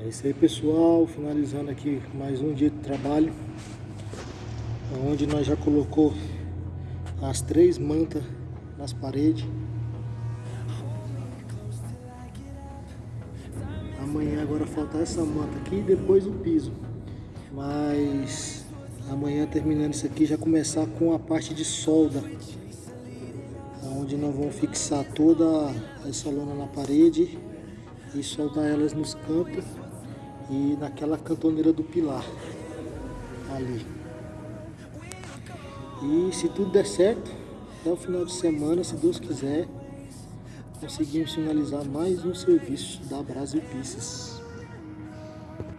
É isso aí pessoal, finalizando aqui mais um dia de trabalho Onde nós já colocou as três mantas nas paredes. Amanhã agora falta essa manta aqui e depois o piso. Mas amanhã terminando isso aqui já começar com a parte de solda Onde nós vamos fixar toda essa lona na parede e soldar elas nos cantos e naquela cantoneira do pilar ali. E se tudo der certo, até o final de semana, se Deus quiser, conseguimos finalizar mais um serviço da Brasil Pieces.